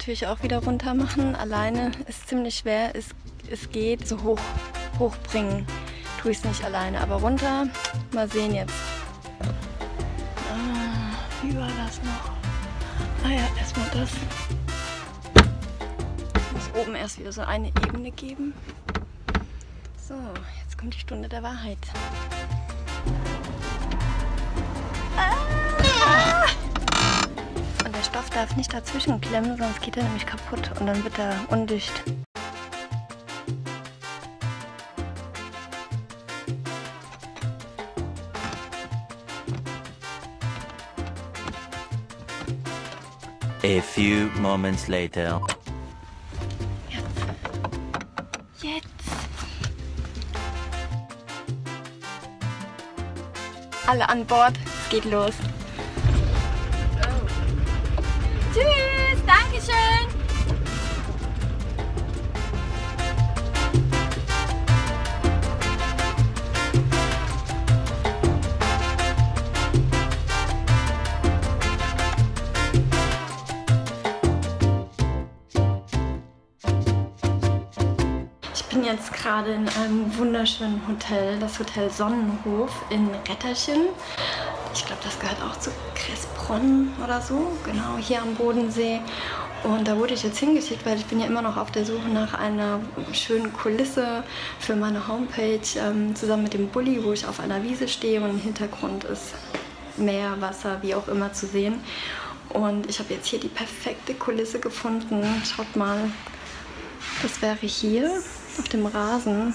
natürlich auch wieder runter machen. Alleine ist ziemlich schwer. Es, es geht so hoch hochbringen. Tue ich es nicht alleine. Aber runter, mal sehen jetzt. Ah, wie war das noch? Ah ja, erstmal das. Muss oben erst wieder so eine Ebene geben. So, jetzt kommt die Stunde der Wahrheit. Ah! Stoff darf nicht dazwischen klemmen, sonst geht er nämlich kaputt und dann wird er undicht. A few moments later. Jetzt. Jetzt. Alle an Bord. Es geht los. Tschüss. Dankeschön. Ich bin jetzt gerade in einem wunderschönen Hotel, das Hotel Sonnenhof in Retterchen. Ich glaube, das gehört auch zu Kressbronn oder so, genau, hier am Bodensee. Und da wurde ich jetzt hingeschickt, weil ich bin ja immer noch auf der Suche nach einer schönen Kulisse für meine Homepage, ähm, zusammen mit dem Bulli, wo ich auf einer Wiese stehe und im Hintergrund ist Meer, Wasser, wie auch immer zu sehen. Und ich habe jetzt hier die perfekte Kulisse gefunden. Schaut mal, das wäre hier auf dem Rasen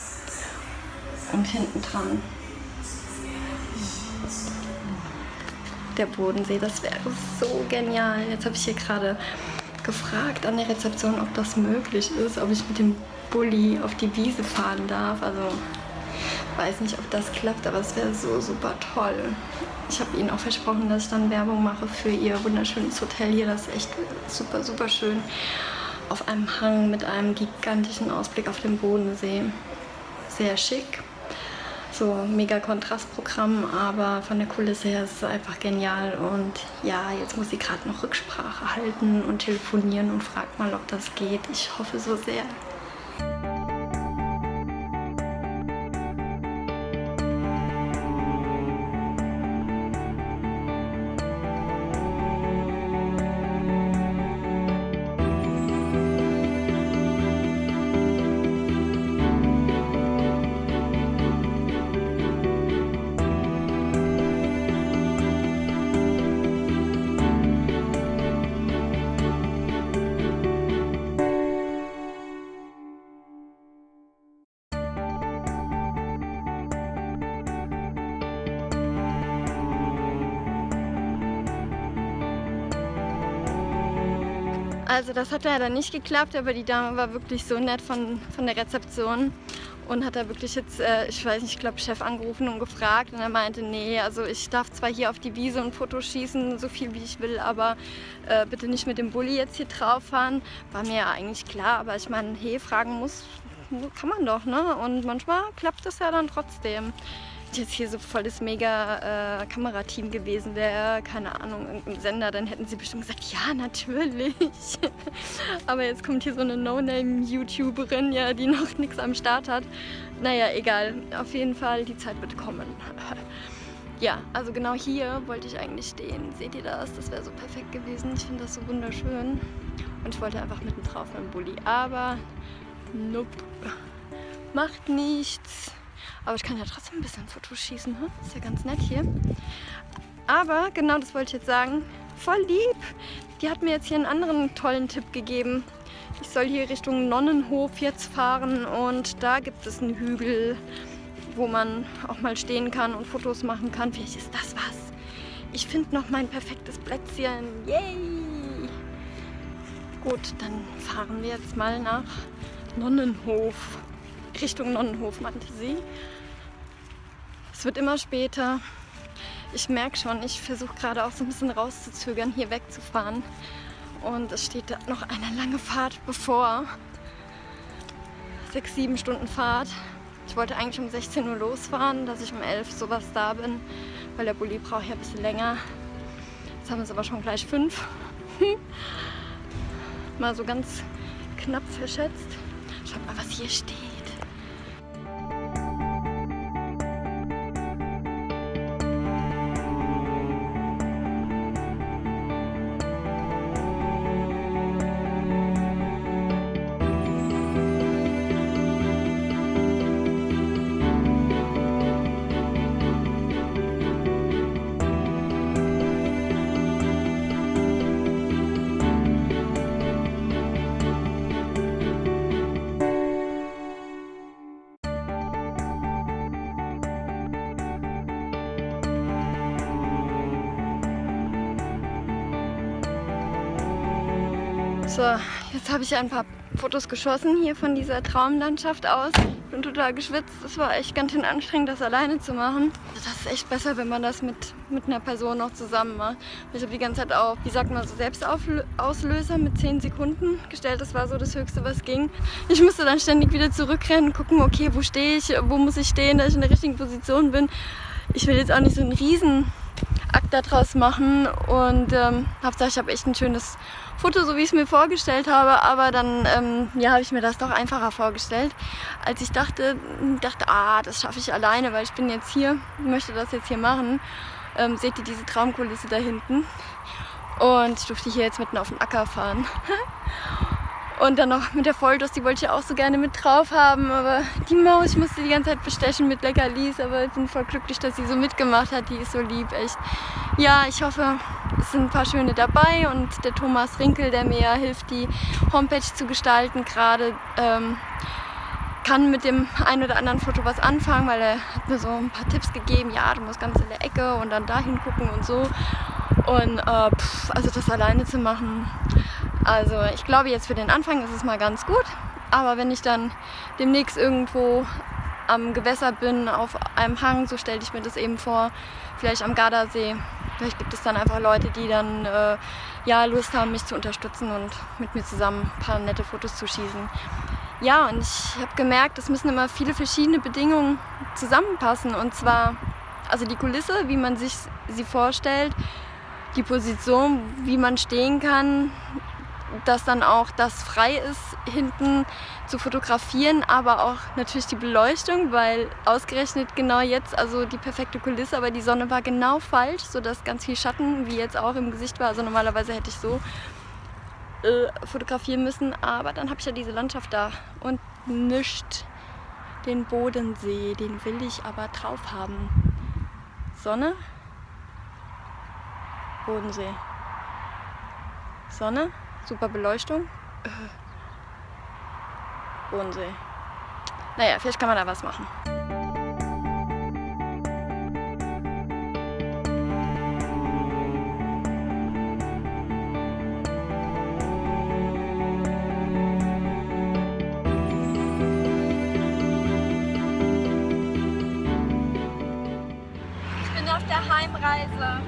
und hinten dran der Bodensee. Das wäre so genial. Jetzt habe ich hier gerade gefragt an der Rezeption, ob das möglich ist, ob ich mit dem Bulli auf die Wiese fahren darf. Also weiß nicht, ob das klappt, aber es wäre so super toll. Ich habe ihnen auch versprochen, dass ich dann Werbung mache für ihr wunderschönes Hotel hier. Das ist echt super, super schön. Auf einem Hang mit einem gigantischen Ausblick auf den Bodensee. Sehr schick. So mega Kontrastprogramm, aber von der Kulisse her ist es einfach genial. Und ja, jetzt muss sie gerade noch Rücksprache halten und telefonieren und fragt mal, ob das geht. Ich hoffe so sehr. Also das hat leider nicht geklappt, aber die Dame war wirklich so nett von, von der Rezeption und hat da wirklich jetzt, äh, ich weiß nicht, ich glaube Chef angerufen und gefragt und er meinte, nee, also ich darf zwar hier auf die Wiese und Fotos schießen, so viel wie ich will, aber äh, bitte nicht mit dem Bulli jetzt hier drauf fahren. War mir ja eigentlich klar, aber ich meine, hey, fragen muss, kann man doch, ne? Und manchmal klappt das ja dann trotzdem jetzt hier so voll das mega äh, Kamerateam gewesen wäre, keine Ahnung, irgendein Sender, dann hätten sie bestimmt gesagt, ja, natürlich. Aber jetzt kommt hier so eine No-Name-YouTuberin, ja, die noch nichts am Start hat. Naja, egal. Auf jeden Fall, die Zeit wird kommen. ja, also genau hier wollte ich eigentlich stehen. Seht ihr das? Das wäre so perfekt gewesen. Ich finde das so wunderschön. Und ich wollte einfach mitten drauf mit dem Bulli. Aber, nope. Macht nichts. Aber ich kann ja trotzdem ein bisschen Fotos schießen. Hm? Ist ja ganz nett hier. Aber, genau das wollte ich jetzt sagen, voll lieb. Die hat mir jetzt hier einen anderen tollen Tipp gegeben. Ich soll hier Richtung Nonnenhof jetzt fahren und da gibt es einen Hügel, wo man auch mal stehen kann und Fotos machen kann. Vielleicht ist das was. Ich finde noch mein perfektes Plätzchen. Yay! Gut, dann fahren wir jetzt mal nach Nonnenhof. Richtung Nonnenhof, meinte sie. Es wird immer später. Ich merke schon, ich versuche gerade auch so ein bisschen rauszuzögern, hier wegzufahren. Und es steht noch eine lange Fahrt bevor. Sechs, sieben Stunden Fahrt. Ich wollte eigentlich um 16 Uhr losfahren, dass ich um 11 Uhr sowas da bin, weil der Bulli braucht ja ein bisschen länger. Jetzt haben wir es aber schon gleich fünf. mal so ganz knapp verschätzt. Schaut mal, was hier steht. So, jetzt habe ich ein paar Fotos geschossen hier von dieser Traumlandschaft aus. Ich bin total geschwitzt. Es war echt ganz schön anstrengend, das alleine zu machen. Das ist echt besser, wenn man das mit, mit einer Person noch zusammen macht. Ich habe die ganze Zeit auf, wie sagt man, so Selbstauslöser mit 10 Sekunden gestellt. Das war so das Höchste, was ging. Ich musste dann ständig wieder zurückrennen, gucken, okay, wo stehe ich, wo muss ich stehen, dass ich in der richtigen Position bin. Ich will jetzt auch nicht so einen riesen Akt daraus machen und ähm, Hauptsache ich habe echt ein schönes Foto, so wie ich es mir vorgestellt habe, aber dann ähm, ja, habe ich mir das doch einfacher vorgestellt, als ich dachte, dachte, ah, das schaffe ich alleine, weil ich bin jetzt hier, möchte das jetzt hier machen. Ähm, seht ihr diese Traumkulisse da hinten? Und ich durfte hier jetzt mitten auf den Acker fahren. Und dann noch mit der Volldos, die wollte ich auch so gerne mit drauf haben, aber die Maus, ich musste die ganze Zeit bestechen mit Leckerlis, aber ich bin voll glücklich, dass sie so mitgemacht hat, die ist so lieb, echt. Ja, ich hoffe, es sind ein paar schöne dabei und der Thomas Rinkel, der mir hilft, die Homepage zu gestalten, gerade ähm, kann mit dem ein oder anderen Foto was anfangen, weil er hat mir so ein paar Tipps gegeben, ja, du musst ganz in der Ecke und dann dahin gucken und so. Und äh, pff, also das alleine zu machen, also ich glaube jetzt für den Anfang ist es mal ganz gut, aber wenn ich dann demnächst irgendwo am Gewässer bin, auf einem Hang, so stelle ich mir das eben vor, vielleicht am Gardasee. Vielleicht gibt es dann einfach Leute, die dann äh, ja, Lust haben, mich zu unterstützen und mit mir zusammen ein paar nette Fotos zu schießen. Ja, und ich habe gemerkt, es müssen immer viele verschiedene Bedingungen zusammenpassen. Und zwar, also die Kulisse, wie man sich sie vorstellt, die Position, wie man stehen kann, dass dann auch das frei ist, hinten zu fotografieren, aber auch natürlich die Beleuchtung, weil ausgerechnet genau jetzt, also die perfekte Kulisse, aber die Sonne war genau falsch, sodass ganz viel Schatten, wie jetzt auch im Gesicht war. Also normalerweise hätte ich so äh, fotografieren müssen, aber dann habe ich ja diese Landschaft da und nicht den Bodensee, den will ich aber drauf haben. Sonne, Bodensee. Sonne, Super Beleuchtung. Bodensee. Naja, vielleicht kann man da was machen. Ich bin auf der Heimreise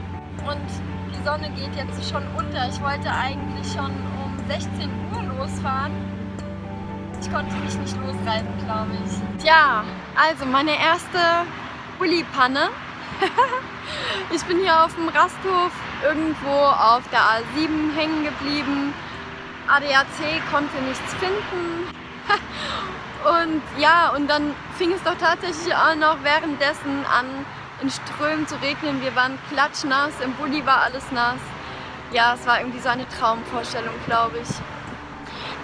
und die Sonne geht jetzt schon unter. Ich wollte eigentlich schon um 16 Uhr losfahren. Ich konnte mich nicht losreiten, glaube ich. Tja, also meine erste Bulli-Panne. ich bin hier auf dem Rasthof irgendwo auf der A7 hängen geblieben. ADAC konnte nichts finden. und ja, und dann fing es doch tatsächlich auch noch währenddessen an, in Strömen zu regnen. Wir waren klatschnass, im Bulli war alles nass. Ja, es war irgendwie so eine Traumvorstellung, glaube ich.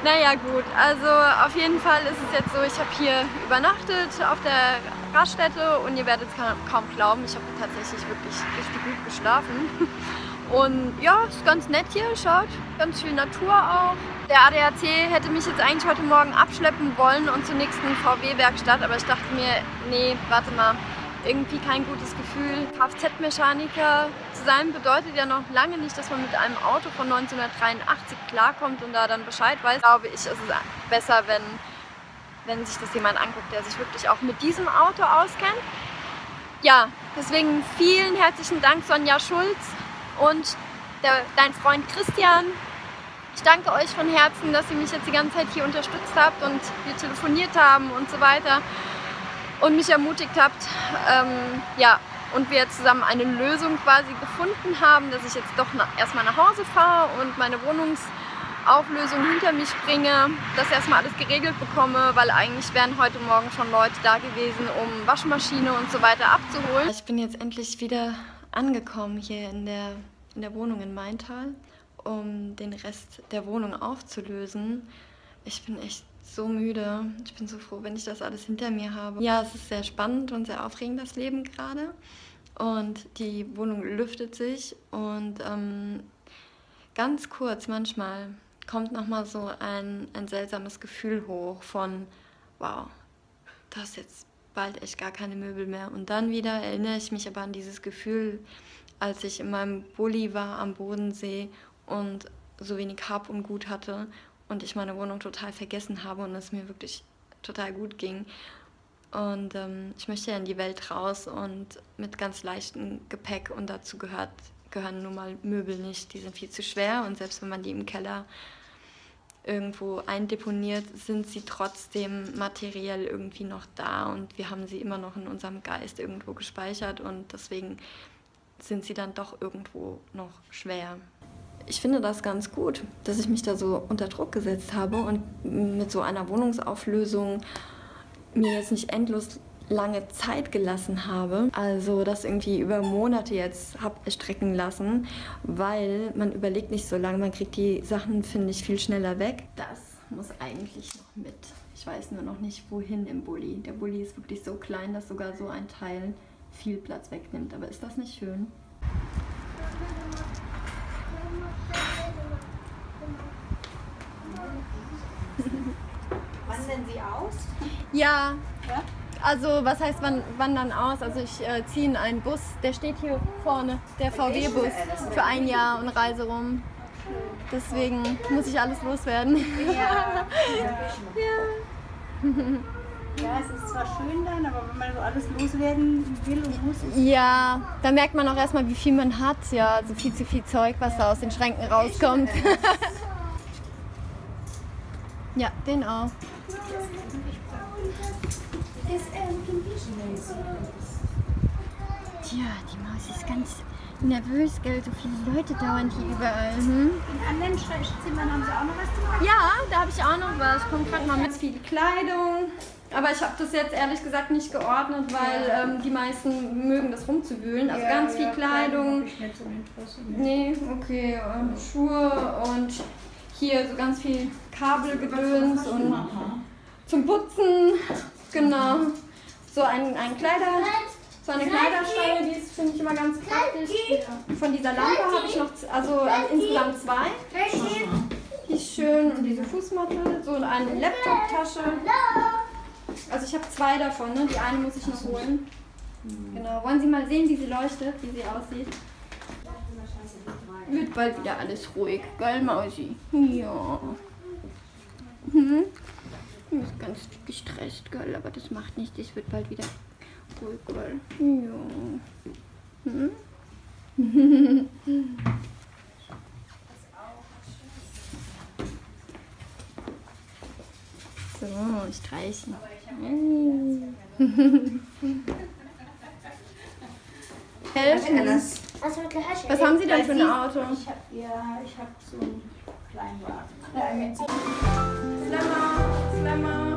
Naja gut, also auf jeden Fall ist es jetzt so, ich habe hier übernachtet auf der Raststätte und ihr werdet es kaum glauben, ich habe tatsächlich wirklich richtig gut geschlafen. Und ja, ist ganz nett hier, schaut, ganz viel Natur auch. Der ADAC hätte mich jetzt eigentlich heute Morgen abschleppen wollen und zur nächsten VW-Werkstatt, aber ich dachte mir, nee, warte mal, irgendwie kein gutes Gefühl. Kfz-Mechaniker zu sein bedeutet ja noch lange nicht, dass man mit einem Auto von 1983 klarkommt und da dann Bescheid weiß. Glaube ich, ist es besser, wenn, wenn sich das jemand anguckt, der sich wirklich auch mit diesem Auto auskennt. Ja, deswegen vielen herzlichen Dank Sonja Schulz und der, dein Freund Christian. Ich danke euch von Herzen, dass ihr mich jetzt die ganze Zeit hier unterstützt habt und wir telefoniert haben und so weiter und mich ermutigt habt. Ähm, ja, und wir zusammen eine Lösung quasi gefunden haben, dass ich jetzt doch nach, erstmal nach Hause fahre und meine Wohnungssuche Auflösung hinter mich bringe, dass erstmal alles geregelt bekomme, weil eigentlich wären heute Morgen schon Leute da gewesen, um Waschmaschine und so weiter abzuholen. Ich bin jetzt endlich wieder angekommen hier in der, in der Wohnung in Maintal, um den Rest der Wohnung aufzulösen. Ich bin echt so müde. Ich bin so froh, wenn ich das alles hinter mir habe. Ja, es ist sehr spannend und sehr aufregend, das Leben gerade. Und die Wohnung lüftet sich und ähm, ganz kurz manchmal kommt nochmal so ein, ein seltsames Gefühl hoch von, wow, das ist jetzt bald echt gar keine Möbel mehr. Und dann wieder erinnere ich mich aber an dieses Gefühl, als ich in meinem Bulli war am Bodensee und so wenig Hab und Gut hatte und ich meine Wohnung total vergessen habe und es mir wirklich total gut ging. Und ähm, ich möchte ja in die Welt raus und mit ganz leichtem Gepäck und dazu gehört, gehören nun mal Möbel nicht. Die sind viel zu schwer und selbst wenn man die im Keller irgendwo eindeponiert, sind sie trotzdem materiell irgendwie noch da und wir haben sie immer noch in unserem Geist irgendwo gespeichert und deswegen sind sie dann doch irgendwo noch schwer. Ich finde das ganz gut, dass ich mich da so unter Druck gesetzt habe und mit so einer Wohnungsauflösung mir jetzt nicht endlos lange Zeit gelassen habe, also das irgendwie über Monate jetzt habe erstrecken lassen, weil man überlegt nicht so lange, man kriegt die Sachen, finde ich, viel schneller weg. Das muss eigentlich noch mit. Ich weiß nur noch nicht, wohin im Bulli. Der Bulli ist wirklich so klein, dass sogar so ein Teil viel Platz wegnimmt. Aber ist das nicht schön? Wandern Sie aus? Ja. Ja? Also was heißt wann, wandern aus? Also ich äh, ziehe in einen Bus, der steht hier vorne, der VW-Bus, für ein Jahr und reise rum. Deswegen muss ich alles loswerden. Ja. Ja, es ist zwar schön dann, aber wenn man so alles loswerden will und muss, Ja, da merkt man auch erstmal, wie viel man hat. Ja, also viel zu viel Zeug, was da aus den Schränken rauskommt. ja, den auch. Tja, die Maus ist ganz nervös, gell? So viele Leute dauern hier überall. Hm? in anderen Zimmern haben Sie auch noch was zu machen. Ja, da habe ich auch noch was. Ich komme gerade mal mit viel Kleidung. Aber ich habe das jetzt ehrlich gesagt nicht geordnet, weil ähm, die meisten mögen das rumzuwühlen. Also ganz viel Kleidung. Ich nicht so. Nee, okay. ähm, Schuhe und hier so ganz viel Kabelgedöns und zum Putzen. Genau. So ein, ein Kleider. So eine Kleiderstange, die ist, finde ich, immer ganz praktisch. Von dieser Lampe habe ich noch, also äh, insgesamt zwei. Die ist schön und diese Fußmatte, so eine Laptoptasche. Also ich habe zwei davon, ne? die eine muss ich noch holen. Genau, wollen Sie mal sehen, wie sie leuchtet, wie sie aussieht? Wird bald wieder alles ruhig, gell Mausi? Ja. Hm? Ich bin ganz gestresst, gell, aber das macht nichts, es wird bald wieder ruhig, gell? Ja. Hm? So, streichen. Helfen. Was haben Sie denn für ein Auto? Ich hab, ja, ich habe so einen Kleinwagen. la on.